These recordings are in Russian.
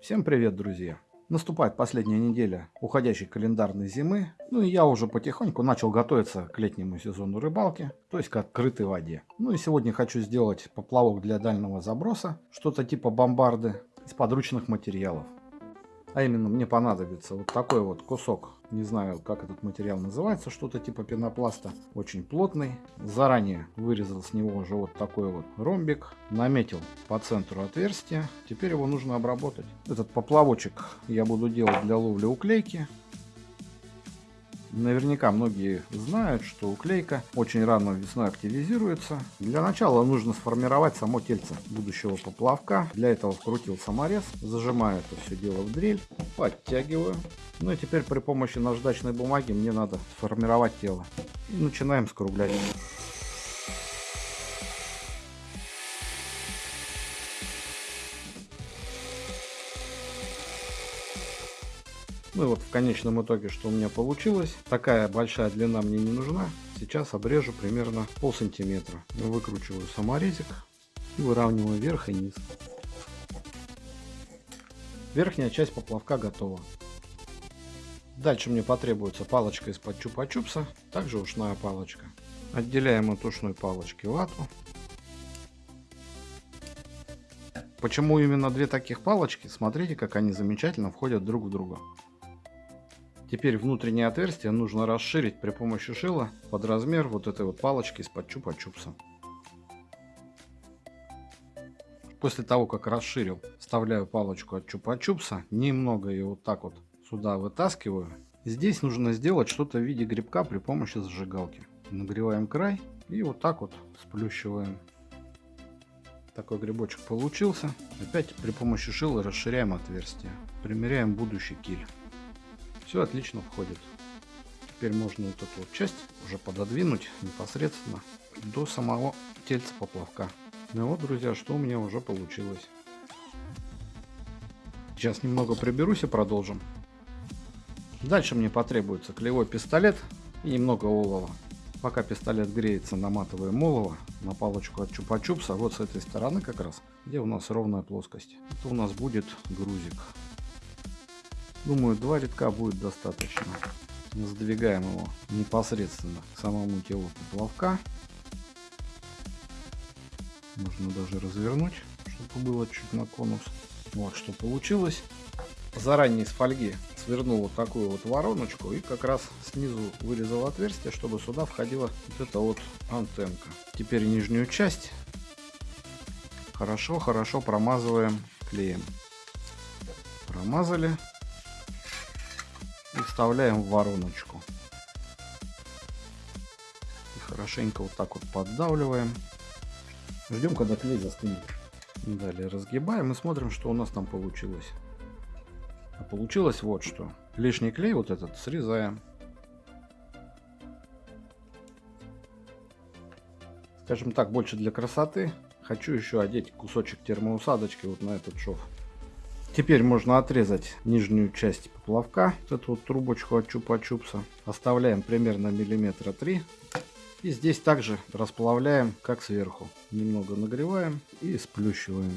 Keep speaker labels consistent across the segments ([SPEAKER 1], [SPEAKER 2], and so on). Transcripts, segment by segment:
[SPEAKER 1] Всем привет, друзья! Наступает последняя неделя уходящей календарной зимы, ну и я уже потихоньку начал готовиться к летнему сезону рыбалки, то есть к открытой воде. Ну и сегодня хочу сделать поплавок для дальнего заброса, что-то типа бомбарды из подручных материалов. А именно мне понадобится вот такой вот кусок, не знаю как этот материал называется, что-то типа пенопласта, очень плотный. Заранее вырезал с него уже вот такой вот ромбик, наметил по центру отверстия. Теперь его нужно обработать. Этот поплавочек я буду делать для ловли уклейки. Наверняка многие знают, что уклейка очень рано весной активизируется. Для начала нужно сформировать само тельце будущего поплавка. Для этого вкрутил саморез, зажимаю это все дело в дрель, подтягиваю. Ну и теперь при помощи наждачной бумаги мне надо сформировать тело. И начинаем скруглять. Ну и вот в конечном итоге, что у меня получилось. Такая большая длина мне не нужна. Сейчас обрежу примерно пол сантиметра. Выкручиваю саморезик и выравниваю верх и низ. Верхняя часть поплавка готова. Дальше мне потребуется палочка из-под чупа-чупса, также ушная палочка. Отделяем от ушной палочки вату. Почему именно две таких палочки? Смотрите, как они замечательно входят друг в друга. Теперь внутреннее отверстие нужно расширить при помощи шила под размер вот этой вот палочки из-под чупа-чупса. После того, как расширил, вставляю палочку от чупа-чупса, немного ее вот так вот сюда вытаскиваю. Здесь нужно сделать что-то в виде грибка при помощи зажигалки. Нагреваем край и вот так вот сплющиваем. Такой грибочек получился. Опять при помощи шила расширяем отверстие. Примеряем будущий киль. Все отлично входит. Теперь можно вот эту вот часть уже пододвинуть непосредственно до самого тельца поплавка. Ну вот, друзья, что у меня уже получилось. Сейчас немного приберусь и продолжим. Дальше мне потребуется клевой пистолет и немного олова. Пока пистолет греется, наматываем олово на палочку от чупа-чупса. Вот с этой стороны как раз, где у нас ровная плоскость. Это у нас будет грузик. Думаю, два рядка будет достаточно. Сдвигаем его непосредственно к самому телу поплавка. Можно даже развернуть, чтобы было чуть на конус. Вот что получилось. Заранее из фольги свернул вот такую вот вороночку и как раз снизу вырезал отверстие, чтобы сюда входила вот эта вот антенка. Теперь нижнюю часть хорошо-хорошо промазываем клеем. Промазали вставляем в вороночку. И хорошенько вот так вот поддавливаем. Ждем, когда клей застынет. Далее разгибаем и смотрим, что у нас там получилось. А получилось вот что. Лишний клей вот этот срезаем. Скажем так, больше для красоты. Хочу еще одеть кусочек термоусадочки вот на этот шов. Теперь можно отрезать нижнюю часть поплавка, вот эту вот трубочку от чупа-чупса. Оставляем примерно миллиметра 3. И здесь также расплавляем, как сверху. Немного нагреваем и сплющиваем.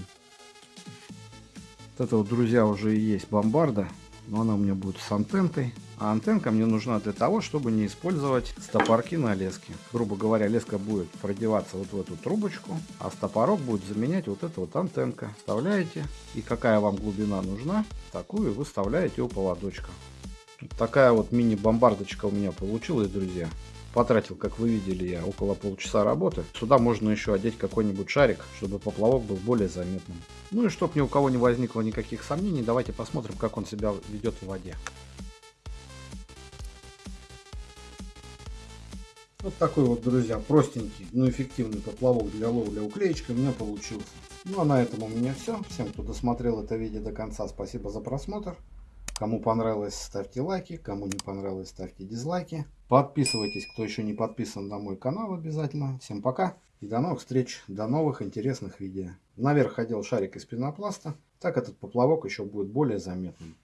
[SPEAKER 1] Вот это вот, друзья, уже и есть бомбарда. Но она у меня будет с антенкой. А антенка мне нужна для того, чтобы не использовать стопорки на леске. Грубо говоря, леска будет продеваться вот в эту трубочку, а стопорок будет заменять вот эта вот антенка. Вставляете, и какая вам глубина нужна, такую вы вставляете у поводочка. Такая вот мини-бомбардочка у меня получилась, друзья. Потратил, как вы видели, я около полчаса работы. Сюда можно еще одеть какой-нибудь шарик, чтобы поплавок был более заметным. Ну и чтобы ни у кого не возникло никаких сомнений, давайте посмотрим, как он себя ведет в воде. Вот такой вот, друзья, простенький, но эффективный поплавок для ловли уклеечкой у меня получился. Ну а на этом у меня все. Всем, кто досмотрел это видео до конца, спасибо за просмотр. Кому понравилось, ставьте лайки. Кому не понравилось, ставьте дизлайки. Подписывайтесь, кто еще не подписан на мой канал обязательно. Всем пока и до новых встреч, до новых интересных видео. Наверх ходил шарик из пенопласта. Так этот поплавок еще будет более заметным.